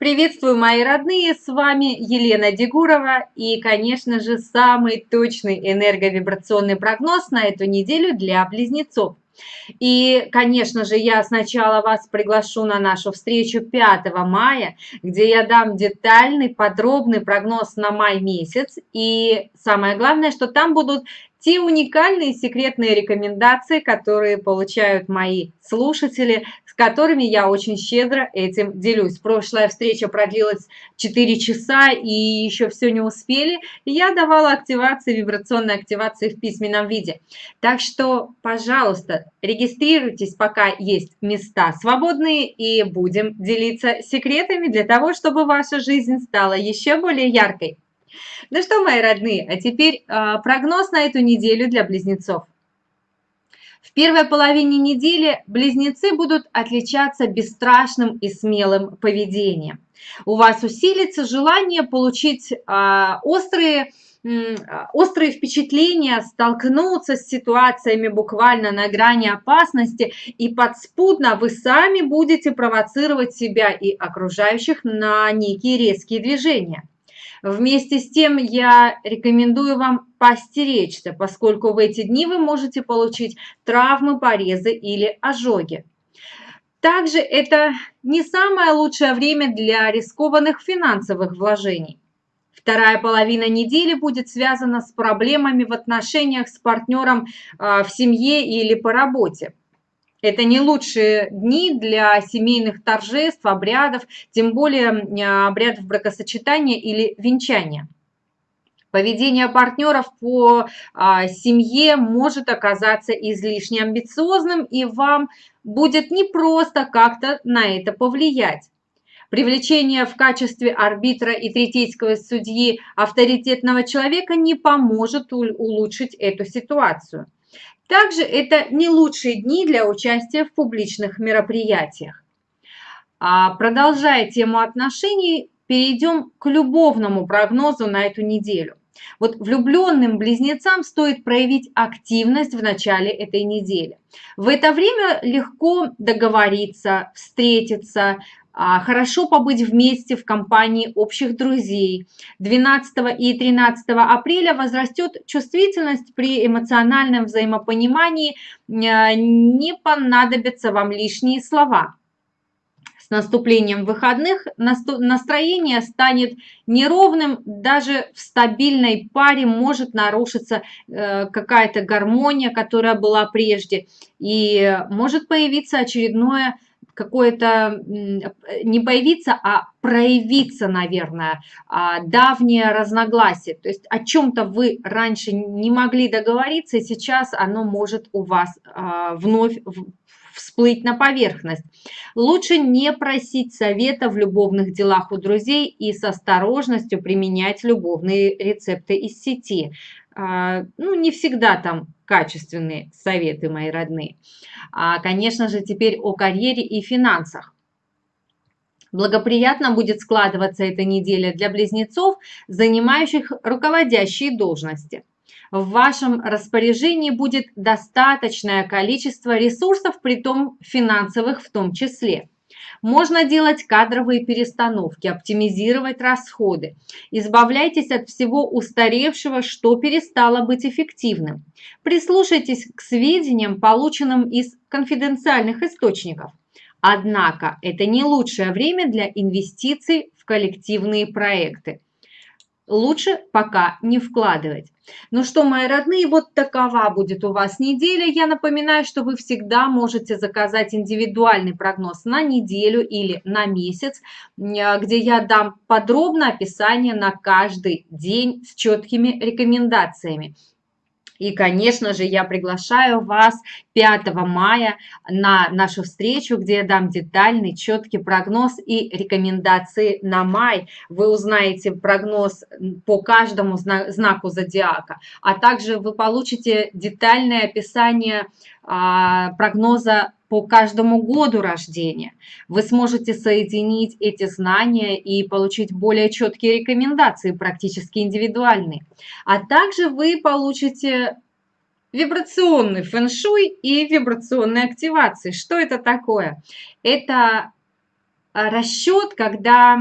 Приветствую, мои родные, с вами Елена Дегурова и, конечно же, самый точный энерговибрационный прогноз на эту неделю для близнецов. И, конечно же, я сначала вас приглашу на нашу встречу 5 мая, где я дам детальный, подробный прогноз на май месяц. И самое главное, что там будут те уникальные секретные рекомендации, которые получают мои слушатели, с которыми я очень щедро этим делюсь. Прошлая встреча продлилась 4 часа и еще все не успели. Я давала активации, вибрационной активации в письменном виде. Так что, пожалуйста, регистрируйтесь, пока есть места свободные, и будем делиться секретами для того, чтобы ваша жизнь стала еще более яркой. Ну что, мои родные, а теперь э, прогноз на эту неделю для близнецов. В первой половине недели близнецы будут отличаться бесстрашным и смелым поведением. У вас усилится желание получить э, острые, острые впечатления, столкнуться с ситуациями буквально на грани опасности, и подспудно вы сами будете провоцировать себя и окружающих на некие резкие движения. Вместе с тем я рекомендую вам постеречься, поскольку в эти дни вы можете получить травмы, порезы или ожоги. Также это не самое лучшее время для рискованных финансовых вложений. Вторая половина недели будет связана с проблемами в отношениях с партнером а, в семье или по работе. Это не лучшие дни для семейных торжеств, обрядов, тем более обрядов бракосочетания или венчания. Поведение партнеров по а, семье может оказаться излишне амбициозным, и вам будет непросто как-то на это повлиять. Привлечение в качестве арбитра и третейского судьи авторитетного человека не поможет улучшить эту ситуацию. Также это не лучшие дни для участия в публичных мероприятиях. А продолжая тему отношений, перейдем к любовному прогнозу на эту неделю. Вот влюбленным близнецам стоит проявить активность в начале этой недели. В это время легко договориться, встретиться, хорошо побыть вместе в компании общих друзей. 12 и 13 апреля возрастет чувствительность при эмоциональном взаимопонимании, а, не понадобятся вам лишние слова. С наступлением выходных настроение станет неровным, даже в стабильной паре может нарушиться э, какая-то гармония, которая была прежде, и может появиться очередное какое-то, не появиться, а проявиться, наверное, а, давнее разногласие. То есть о чем-то вы раньше не могли договориться, и сейчас оно может у вас а, вновь всплыть на поверхность. Лучше не просить совета в любовных делах у друзей и с осторожностью применять любовные рецепты из сети. А, ну, не всегда там качественные советы, мои родные. А, конечно же, теперь о карьере и финансах. Благоприятно будет складываться эта неделя для близнецов, занимающих руководящие должности. В вашем распоряжении будет достаточное количество ресурсов, при том финансовых в том числе. Можно делать кадровые перестановки, оптимизировать расходы. Избавляйтесь от всего устаревшего, что перестало быть эффективным. Прислушайтесь к сведениям, полученным из конфиденциальных источников. Однако это не лучшее время для инвестиций в коллективные проекты лучше пока не вкладывать. Ну что, мои родные, вот такова будет у вас неделя. Я напоминаю, что вы всегда можете заказать индивидуальный прогноз на неделю или на месяц, где я дам подробное описание на каждый день с четкими рекомендациями. И, конечно же, я приглашаю вас 5 мая на нашу встречу, где я дам детальный, четкий прогноз и рекомендации на май. Вы узнаете прогноз по каждому знаку зодиака, а также вы получите детальное описание а, прогноза по каждому году рождения. Вы сможете соединить эти знания и получить более четкие рекомендации, практически индивидуальные. А также вы получите вибрационный фэн-шуй и вибрационные активации. Что это такое? Это расчет, когда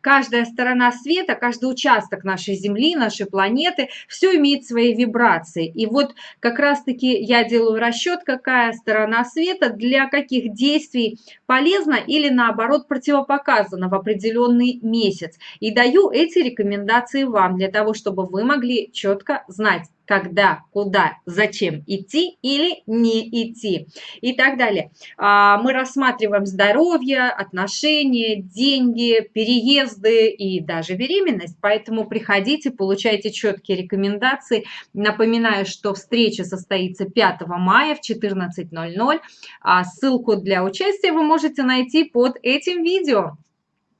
каждая сторона света, каждый участок нашей Земли, нашей планеты, все имеет свои вибрации. И вот как раз-таки я делаю расчет, какая сторона света для каких действий полезна или наоборот противопоказана в определенный месяц. И даю эти рекомендации вам для того, чтобы вы могли четко знать, когда, куда, зачем идти или не идти и так далее. А, мы рассматриваем здоровье, отношения, деньги, переезды и даже беременность, поэтому приходите, получайте четкие рекомендации. Напоминаю, что встреча состоится 5 мая в 14.00. А ссылку для участия вы можете найти под этим видео.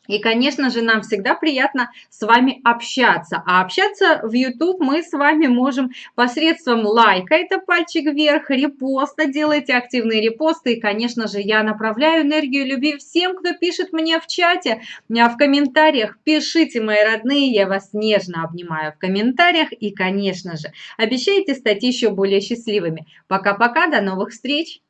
И, конечно же, нам всегда приятно с вами общаться. А общаться в YouTube мы с вами можем посредством лайка, это пальчик вверх, репоста, делайте активные репосты. И, конечно же, я направляю энергию любви всем, кто пишет мне в чате, а в комментариях. Пишите, мои родные, я вас нежно обнимаю в комментариях. И, конечно же, обещайте стать еще более счастливыми. Пока-пока, до новых встреч!